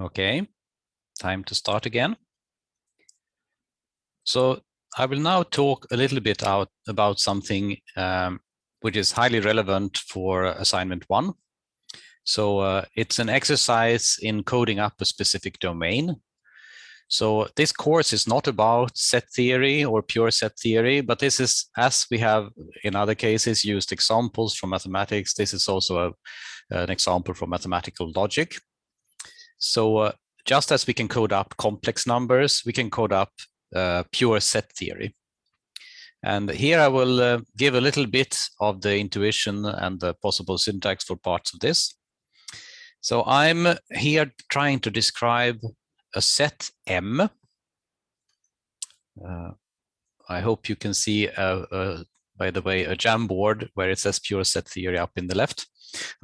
Okay, time to start again. So I will now talk a little bit out about something um, which is highly relevant for assignment one. So uh, it's an exercise in coding up a specific domain. So this course is not about set theory or pure set theory, but this is, as we have in other cases, used examples from mathematics. This is also a, an example from mathematical logic. So uh, just as we can code up complex numbers, we can code up uh, pure set theory. And here I will uh, give a little bit of the intuition and the possible syntax for parts of this. So I'm here trying to describe a set M. Uh, I hope you can see, uh, uh, by the way, a Jamboard where it says pure set theory up in the left.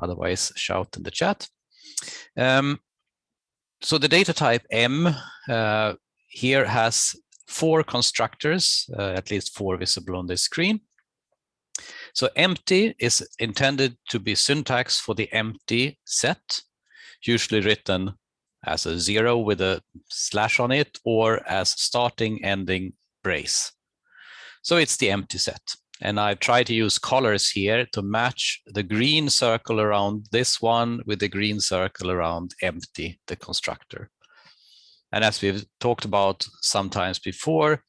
Otherwise, shout in the chat. Um, so the data type M uh, here has four constructors, uh, at least four visible on this screen. So empty is intended to be syntax for the empty set, usually written as a zero with a slash on it or as starting ending brace. So it's the empty set. And I've tried to use colors here to match the green circle around this one with the green circle around empty, the constructor. And as we've talked about sometimes before,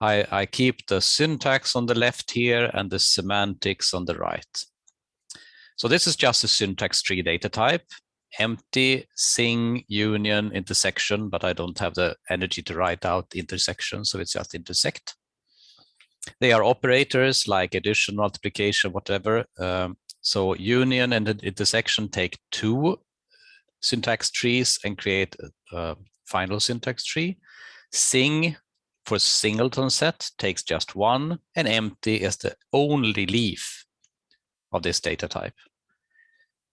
I, I keep the syntax on the left here and the semantics on the right. So this is just a syntax tree data type empty, sing, union, intersection, but I don't have the energy to write out intersection, so it's just intersect. They are operators like addition, multiplication, whatever. Um, so union and intersection take two syntax trees and create a, a final syntax tree. Sing for singleton set takes just one, and empty is the only leaf of this data type.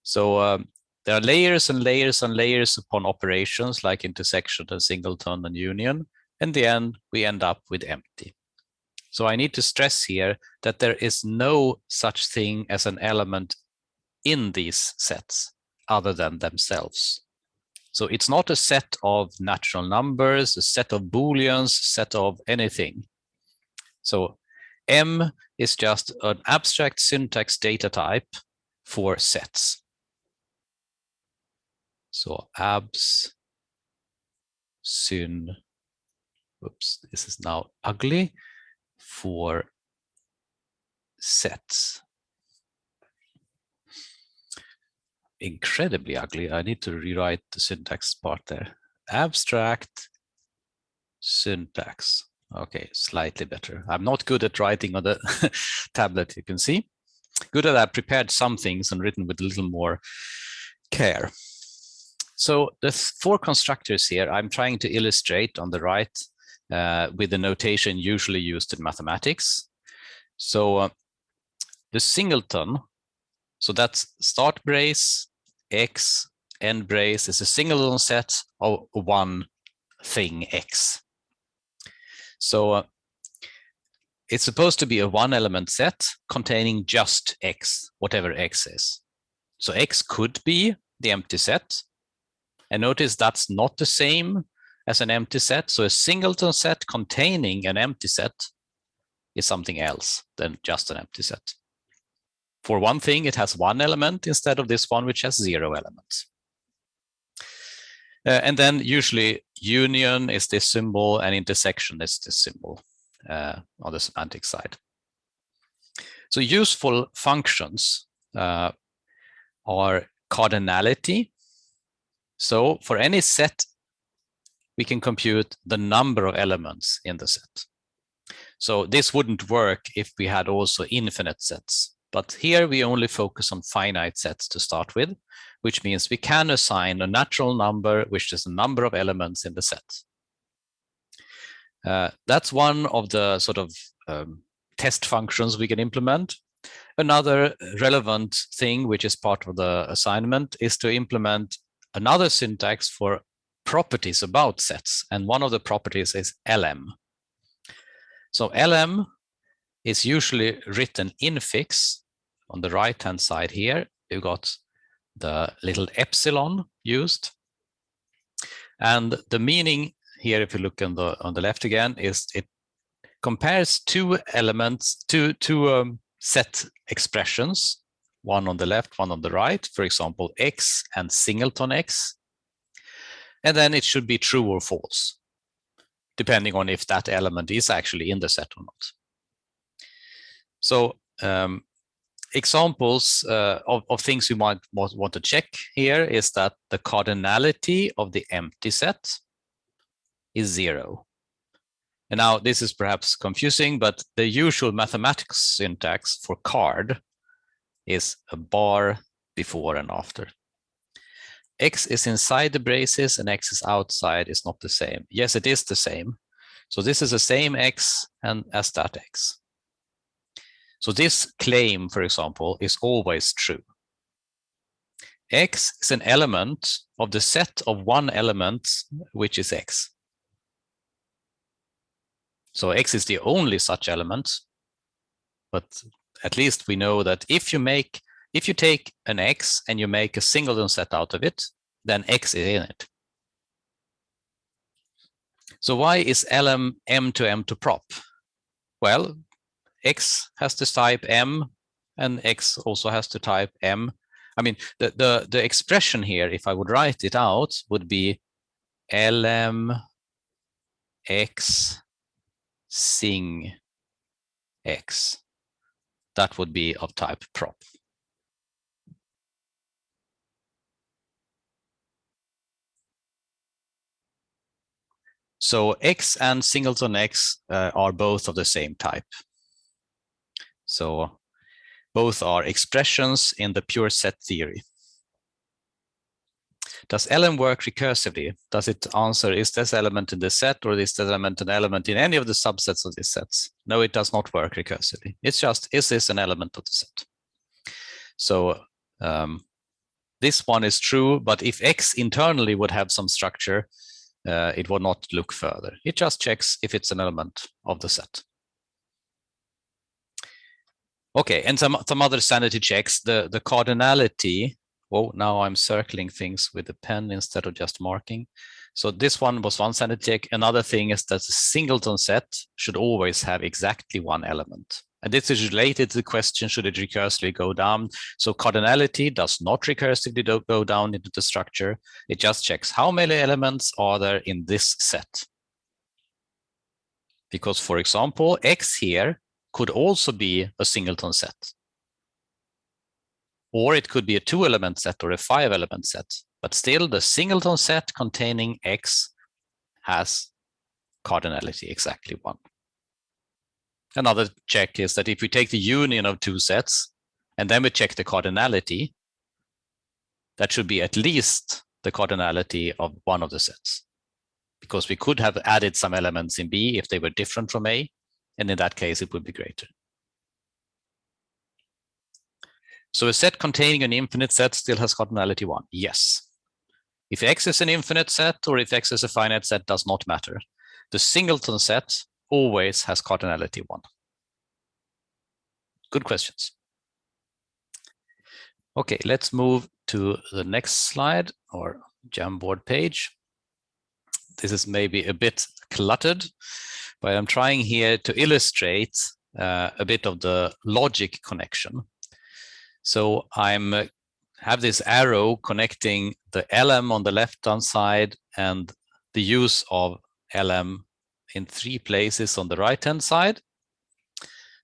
So um, there are layers and layers and layers upon operations like intersection and singleton and union. In the end, we end up with empty. So I need to stress here that there is no such thing as an element in these sets other than themselves. So it's not a set of natural numbers, a set of booleans, set of anything. So M is just an abstract syntax data type for sets. So abs, syn, oops, this is now ugly for sets. Incredibly ugly. I need to rewrite the syntax part there. Abstract syntax. Okay, slightly better. I'm not good at writing on the tablet, you can see. Good at that prepared some things and written with a little more care. So the four constructors here, I'm trying to illustrate on the right uh, with the notation usually used in mathematics. So uh, the singleton, so that's start brace, X, end brace is a singleton set of one thing X. So uh, it's supposed to be a one element set containing just X, whatever X is. So X could be the empty set, and notice that's not the same as an empty set. So a singleton set containing an empty set is something else than just an empty set. For one thing, it has one element instead of this one, which has zero elements. Uh, and then usually union is this symbol and intersection is this symbol uh, on the semantic side. So useful functions uh, are cardinality, so for any set, we can compute the number of elements in the set. So this wouldn't work if we had also infinite sets. But here we only focus on finite sets to start with, which means we can assign a natural number, which is the number of elements in the set. Uh, that's one of the sort of um, test functions we can implement. Another relevant thing, which is part of the assignment, is to implement another syntax for properties about sets. And one of the properties is Elem. So Elem is usually written infix on the right hand side here. You've got the little epsilon used. And the meaning here, if you look on the on the left again, is it compares two elements, two, two um, set expressions, one on the left, one on the right, for example, x and singleton x. And then it should be true or false, depending on if that element is actually in the set or not. So um, examples uh, of, of things you might want to check here is that the cardinality of the empty set is zero. And now this is perhaps confusing, but the usual mathematics syntax for card is a bar before and after. X is inside the braces and X is outside is not the same. Yes, it is the same. So this is the same X and as that X. So this claim, for example, is always true. X is an element of the set of one element, which is X. So X is the only such element, but at least we know that if you make, if you take an X and you make a singleton set out of it, then X is in it. So why is Elem M to M to prop? Well, X has to type M and X also has to type M. I mean, the, the, the expression here, if I would write it out, would be Elem X sing X. That would be of type prop. So X and singleton X uh, are both of the same type. So both are expressions in the pure set theory. Does Elem work recursively? Does it answer, is this element in the set or is this element an element in any of the subsets of these sets? No, it does not work recursively. It's just, is this an element of the set? So um, this one is true, but if X internally would have some structure, uh, it would not look further. It just checks if it's an element of the set. Okay, and some, some other sanity checks. The, the cardinality Oh, now I'm circling things with a pen instead of just marking. So this one was one sanity check. Another thing is that the singleton set should always have exactly one element. And this is related to the question, should it recursively go down? So cardinality does not recursively go down into the structure. It just checks how many elements are there in this set. Because for example, X here could also be a singleton set or it could be a two element set or a five element set. But still the singleton set containing X has cardinality exactly one. Another check is that if we take the union of two sets and then we check the cardinality, that should be at least the cardinality of one of the sets. Because we could have added some elements in B if they were different from A, and in that case it would be greater. So a set containing an infinite set still has cardinality one. Yes. If X is an infinite set or if X is a finite set does not matter. The singleton set always has cardinality one. Good questions. Okay, let's move to the next slide or Jamboard page. This is maybe a bit cluttered, but I'm trying here to illustrate uh, a bit of the logic connection so I'm uh, have this arrow connecting the Elem on the left-hand side and the use of Elem in three places on the right-hand side.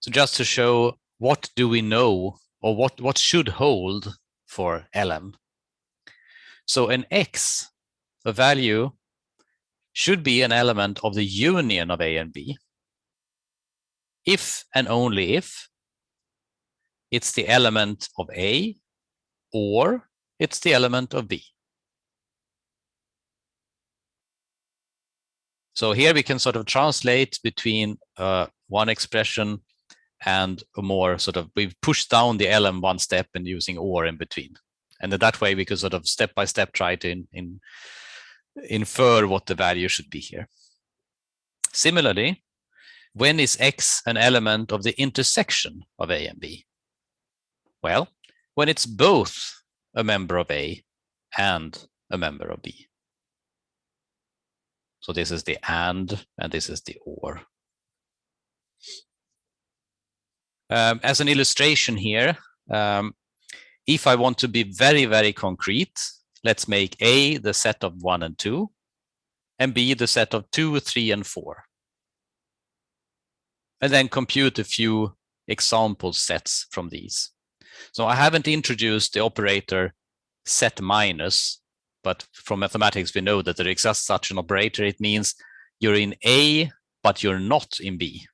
So just to show what do we know or what, what should hold for Elem. So an X, a value, should be an element of the union of A and B if and only if it's the element of A or it's the element of B. So here we can sort of translate between uh, one expression and a more sort of, we've pushed down the Elem one step and using OR in between. And that way we could sort of step by step try to in, in, infer what the value should be here. Similarly, when is X an element of the intersection of A and B? Well, when it's both a member of A and a member of B. So this is the and, and this is the or. Um, as an illustration here, um, if I want to be very, very concrete, let's make A the set of one and two, and B the set of two, three, and four. And then compute a few example sets from these. So I haven't introduced the operator set minus, but from mathematics, we know that there exists such an operator. It means you're in A, but you're not in B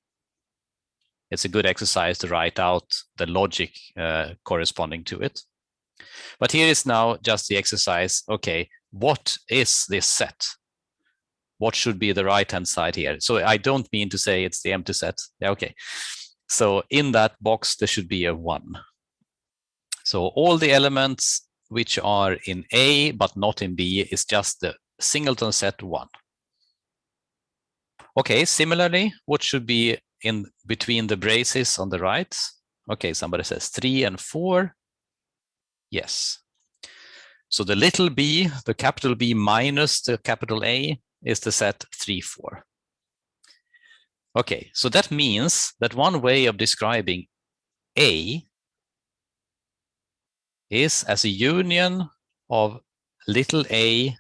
it's a good exercise to write out the logic uh, corresponding to it. But here is now just the exercise. Okay, what is this set? What should be the right-hand side here? So I don't mean to say it's the empty set. Yeah, okay. So in that box, there should be a one. So all the elements which are in A but not in B is just the singleton set one. Okay, similarly, what should be in between the braces on the right. Okay, somebody says three and four. Yes. So the little b, the capital B minus the capital A is the set three, four. Okay, so that means that one way of describing A is as a union of little a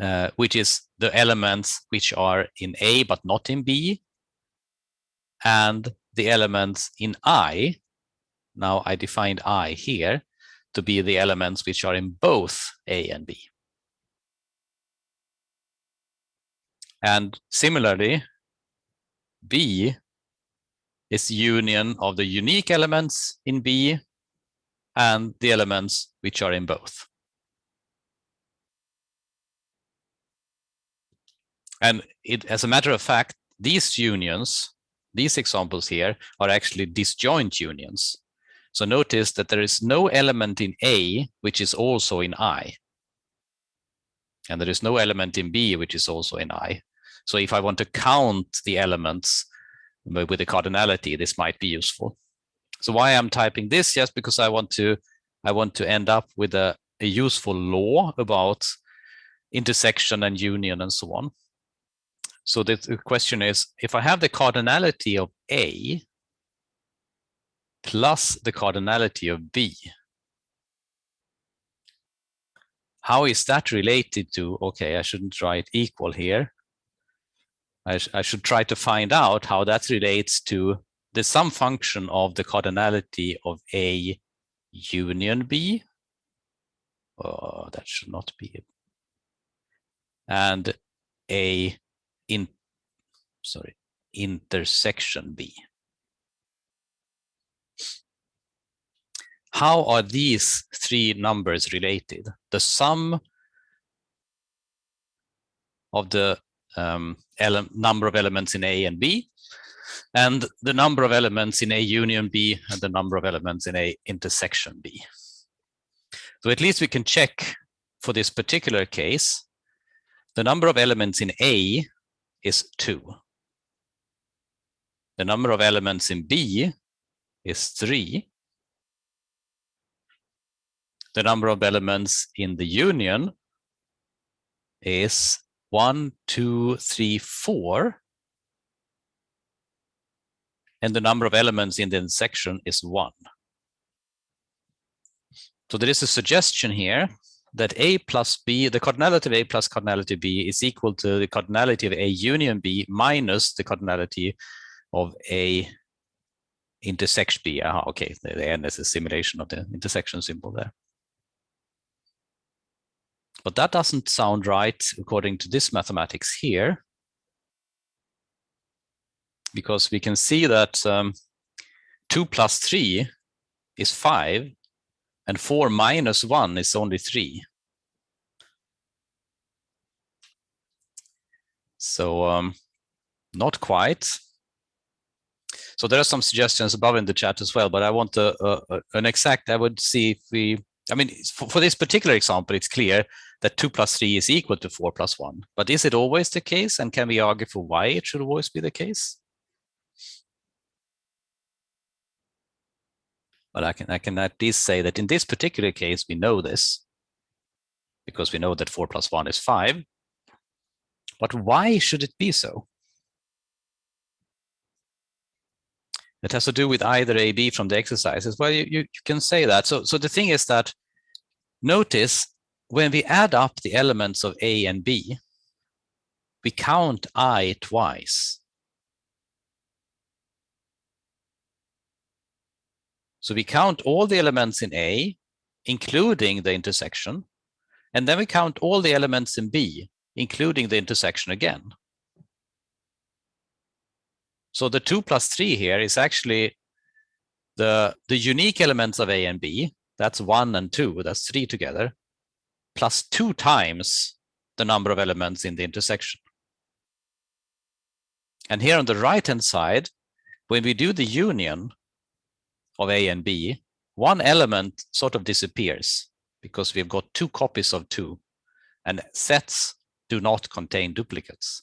uh, which is the elements which are in A but not in B, and the elements in I, now I defined I here, to be the elements which are in both A and B. And similarly, B is union of the unique elements in B and the elements which are in both. And it, as a matter of fact, these unions, these examples here are actually disjoint unions. So notice that there is no element in A which is also in I. And there is no element in B which is also in I. So if I want to count the elements uh, with the cardinality, this might be useful. So why I'm typing this? Yes, because I want to I want to end up with a, a useful law about intersection and union and so on. So the, question is, if I have the cardinality of A plus the cardinality of B, how is that related to, okay, I shouldn't write equal here. I, sh I should try to find out how that relates to the sum function of the cardinality of A union B. Oh, that should not be. And A in sorry intersection B. How are these three numbers related? The sum of the um, number of elements in A and B, and the number of elements in A union B, and the number of elements in A intersection B. So at least we can check for this particular case, the number of elements in A is 2. The number of elements in B is 3. The number of elements in the union is one, two, three, four. And the number of elements in the intersection is 1. So there is a suggestion here that A plus B, the cardinality of A plus cardinality B is equal to the cardinality of A union B minus the cardinality of A intersection B. Ah, okay, the N is a simulation of the intersection symbol there. But that doesn't sound right according to this mathematics here. Because we can see that um, 2 plus 3 is 5 and 4 minus 1 is only 3. So um, not quite. So there are some suggestions above in the chat as well, but I want a, a, an exact, I would see if we, I mean, for, for this particular example, it's clear that 2 plus 3 is equal to 4 plus 1. But is it always the case? And can we argue for why it should always be the case? But I can, I can at least say that in this particular case, we know this because we know that 4 plus 1 is 5. But why should it be so? It has to do with either A, B from the exercises. Well, you, you, you can say that. So, so the thing is that notice when we add up the elements of A and B, we count I twice. So we count all the elements in A, including the intersection, and then we count all the elements in B, including the intersection again. So the two plus three here is actually the, the unique elements of A and B, that's one and two, that's three together, plus two times the number of elements in the intersection. And here on the right-hand side, when we do the union of A and B, one element sort of disappears because we've got two copies of two and sets do not contain duplicates.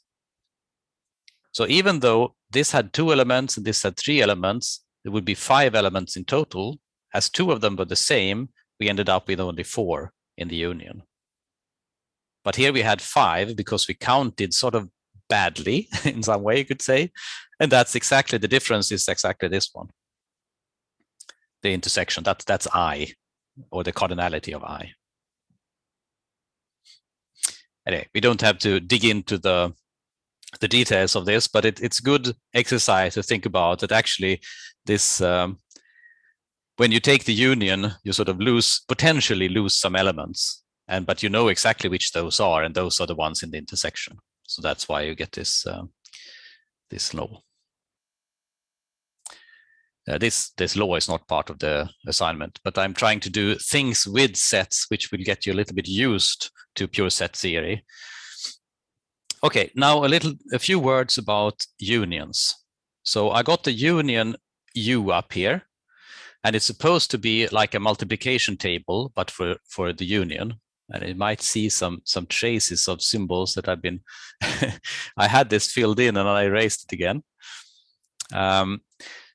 So even though this had two elements and this had three elements, there would be five elements in total. As two of them were the same, we ended up with only four in the union. But here we had five because we counted sort of badly in some way, you could say. And that's exactly the difference is exactly this one. The intersection, that's, that's I, or the cardinality of I. Anyway, we don't have to dig into the the details of this, but it, it's good exercise to think about that actually this um, when you take the union, you sort of lose potentially lose some elements and but you know exactly which those are and those are the ones in the intersection. So that's why you get this uh, this law uh, this this law is not part of the assignment but i'm trying to do things with sets which will get you a little bit used to pure set theory. Okay now a little a few words about unions. So i got the union u up here and it's supposed to be like a multiplication table but for for the union. And it might see some some traces of symbols that I've been I had this filled in and I erased it again. Um,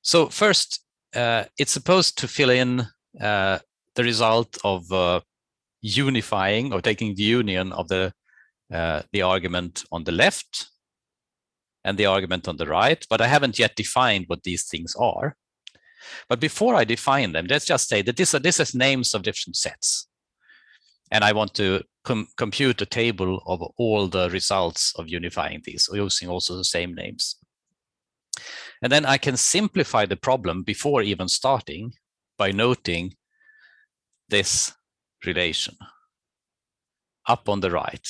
so first, uh, it's supposed to fill in uh, the result of uh, unifying or taking the union of the uh, the argument on the left and the argument on the right, but I haven't yet defined what these things are. But before I define them, let's just say that this, this is names of different sets and I want to com compute a table of all the results of unifying these using also the same names. And then I can simplify the problem before even starting by noting this relation up on the right.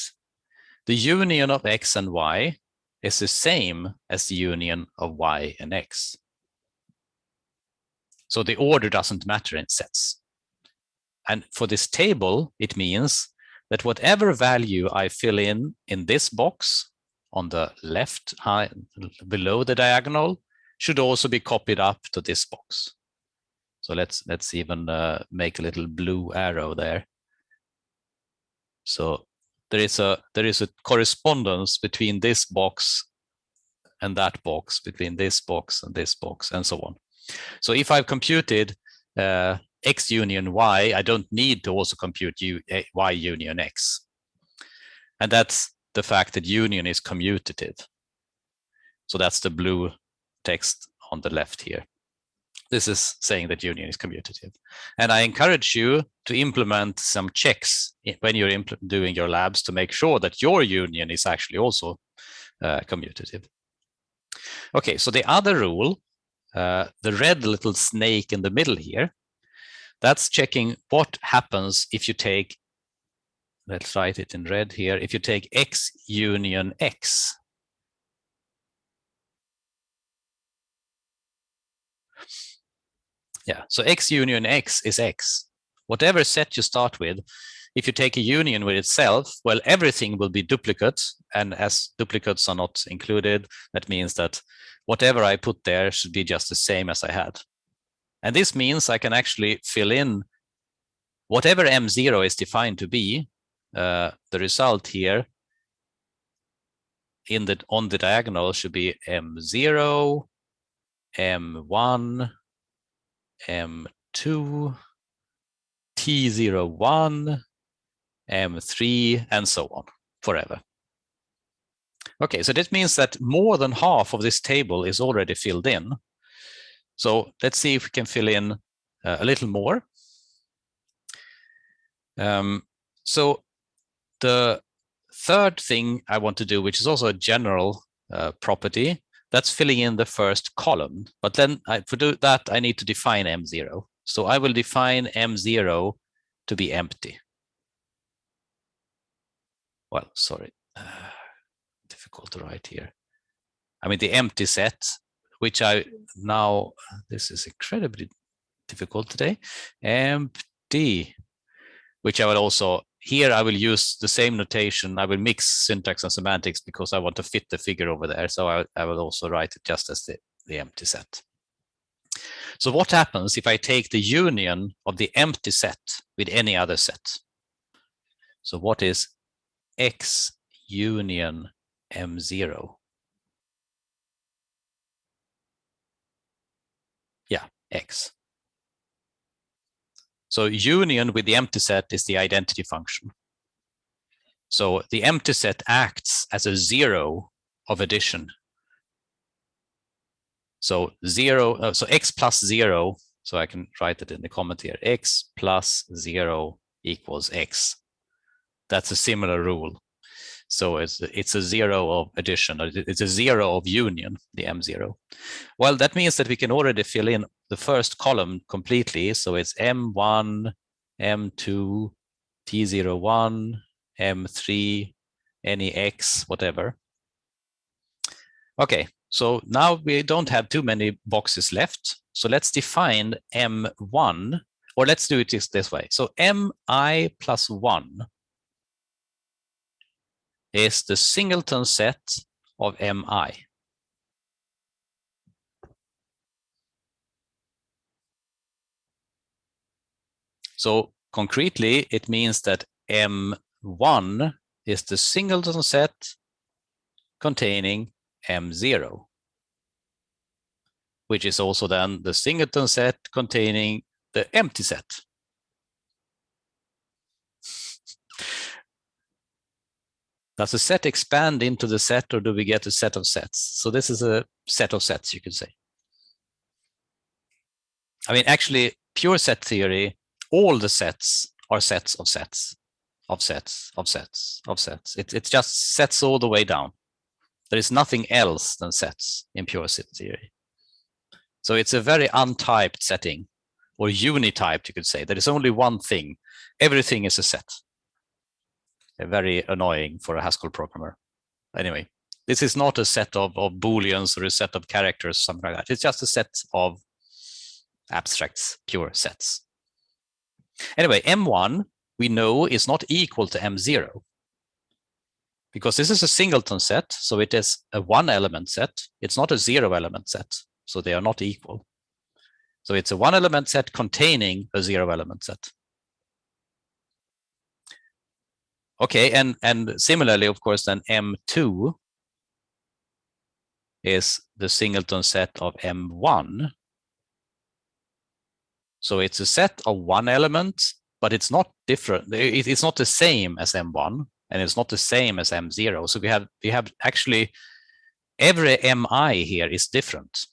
The union of x and y is the same as the union of y and x. So the order doesn't matter in sets. And for this table, it means that whatever value I fill in in this box on the left high, below the diagonal should also be copied up to this box. So let's let's even uh, make a little blue arrow there. So there is a there is a correspondence between this box and that box, between this box and this box, and so on. So if I've computed uh, x union y, I don't need to also compute u, y union x. And that's the fact that union is commutative. So that's the blue text on the left here. This is saying that union is commutative. And I encourage you to implement some checks when you're doing your labs to make sure that your union is actually also uh, commutative. Okay, so the other rule, uh, the red little snake in the middle here, that's checking what happens if you take, let's write it in red here, if you take X union X. Yeah, so X union X is X. Whatever set you start with, if you take a union with itself, well, everything will be duplicate. And as duplicates are not included, that means that whatever I put there should be just the same as I had. And this means I can actually fill in whatever M0 is defined to be, uh, the result here in the on the diagonal should be M0, M1, M2, T01, M3, and so on forever. Okay, so this means that more than half of this table is already filled in. So let's see if we can fill in uh, a little more. Um, so the third thing I want to do, which is also a general uh, property, that's filling in the first column. But then I, for do that, I need to define M0. So I will define M0 to be empty. Well, sorry, uh, difficult to write here. I mean, the empty set, which I now, this is incredibly difficult today, empty, which I will also here I will use the same notation. I will mix syntax and semantics because I want to fit the figure over there. So I, I will also write it just as the, the empty set. So what happens if I take the union of the empty set with any other set? So what is X union M0? Yeah, X. So union with the empty set is the identity function. So the empty set acts as a zero of addition. So zero, uh, so x plus zero, so I can write it in the comment here, x plus zero equals x. That's a similar rule. So it's it's a zero of addition, it's a zero of union, the M0. Well, that means that we can already fill in the first column completely. So it's M1, M2, T01, M3, any X, whatever. Okay, so now we don't have too many boxes left. So let's define M1, or let's do it this way. So Mi plus 1 is the singleton set of Mi. So concretely, it means that M1 is the singleton set containing M0, which is also then the singleton set containing the empty set. Does the set expand into the set or do we get a set of sets? So this is a set of sets, you could say. I mean, actually, pure set theory, all the sets are sets of sets, of sets, of sets, of sets. It, it's just sets all the way down. There is nothing else than sets in pure set theory. So it's a very untyped setting, or unityped, you could say. There is only one thing. Everything is a set very annoying for a Haskell programmer. Anyway, this is not a set of, of booleans or a set of characters, something like that. It's just a set of abstracts, pure sets. Anyway, M1 we know is not equal to M0 because this is a singleton set, so it is a one element set. It's not a zero element set, so they are not equal. So it's a one element set containing a zero element set. Okay, and and similarly, of course, then M2 is the singleton set of M1. So it's a set of one element, but it's not different. It's not the same as M1, and it's not the same as M0. So we have we have actually every MI here is different.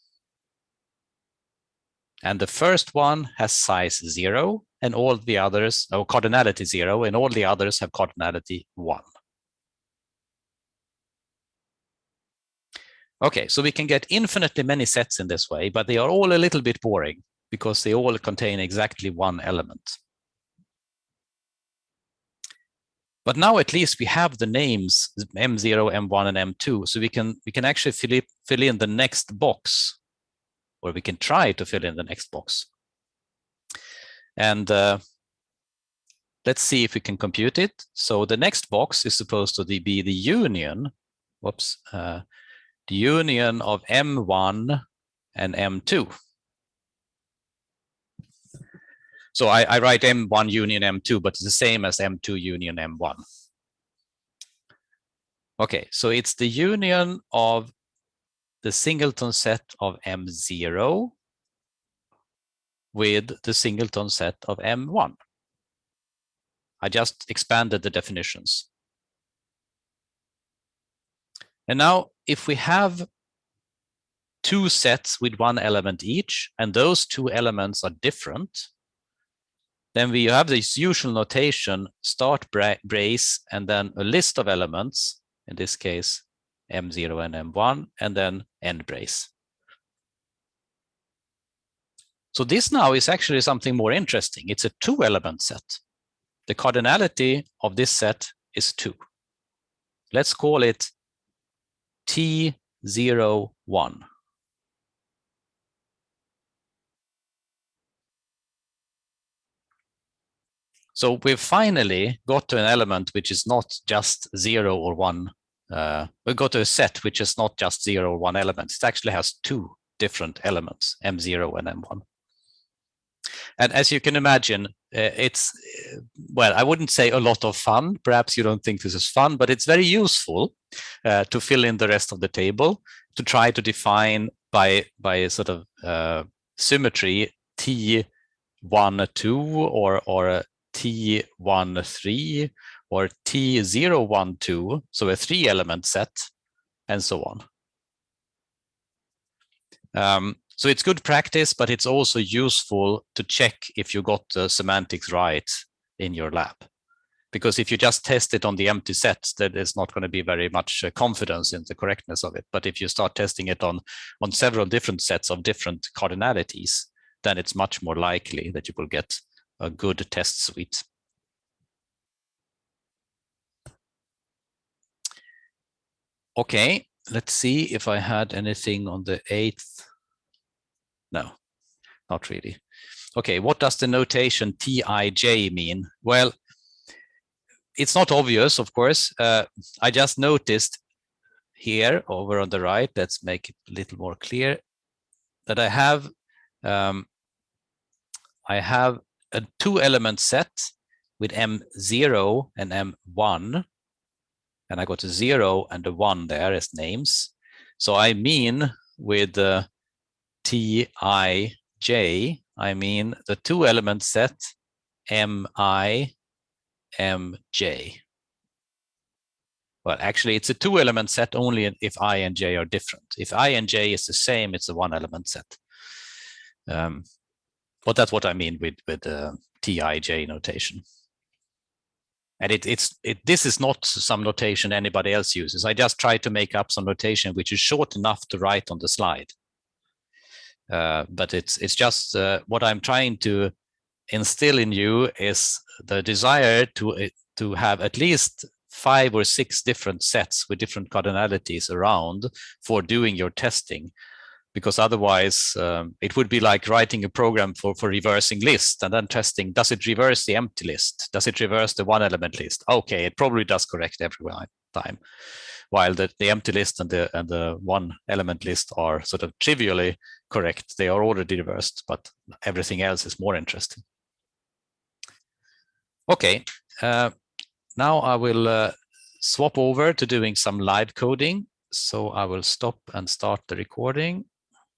And the first one has size zero, and all the others, or cardinality zero, and all the others have cardinality one. Okay, so we can get infinitely many sets in this way, but they are all a little bit boring because they all contain exactly one element. But now at least we have the names M0, M1, and M2, so we can we can actually fill, it, fill in the next box, or we can try to fill in the next box. And uh, let's see if we can compute it. So the next box is supposed to be the union, whoops, uh, the union of M1 and M2. So I, I, write M1 union M2, but it's the same as M2 union M1. Okay, so it's the union of the singleton set of M0 with the singleton set of M1. I just expanded the definitions. And now if we have two sets with one element each, and those two elements are different, then we have this usual notation, start brace, and then a list of elements, in this case, M0 and M1, and then end brace. So this now is actually something more interesting. It's a two element set. The cardinality of this set is two. Let's call it T01. So we've finally got to an element which is not just zero or one. Uh, we got to a set which is not just zero or one element. It actually has two different elements, M0 and M1. And as you can imagine, uh, it's, uh, well, I wouldn't say a lot of fun. Perhaps you don't think this is fun, but it's very useful uh, to fill in the rest of the table to try to define by, by a sort of uh, symmetry T1, 2 or, or T13 or T012, so a three element set and so on. Um, so it's good practice, but it's also useful to check if you got the semantics right in your lab. Because if you just test it on the empty set, that is not going to be very much uh, confidence in the correctness of it. But if you start testing it on, on several different sets of different cardinalities, then it's much more likely that you will get a good test suite. Okay, let's see if I had anything on the 8th no, not really. Okay, what does the notation Tij mean? Well, it's not obvious, of course. Uh, I just noticed here over on the right, let's make it a little more clear, that I have um, I have a two element set with M0 and M1, and I got a zero and a one there as names. So I mean with uh, Tij, I mean the two element set Mi, Mj. Well, actually, it's a two element set only if i and j are different. If i and j is the same, it's a one element set. Um, but that's what I mean with with uh, Tij notation. And it, it's it, this is not some notation anybody else uses. I just try to make up some notation which is short enough to write on the slide. Uh, but it's it's just uh, what I'm trying to instill in you is the desire to uh, to have at least five or six different sets with different cardinalities around for doing your testing because otherwise um, it would be like writing a program for for reversing list and then testing does it reverse the empty list does it reverse the one element list okay it probably does correct every time while the, the empty list and the and the one element list are sort of trivially correct. They are already reversed, but everything else is more interesting. Okay, uh, now I will uh, swap over to doing some live coding. So I will stop and start the recording.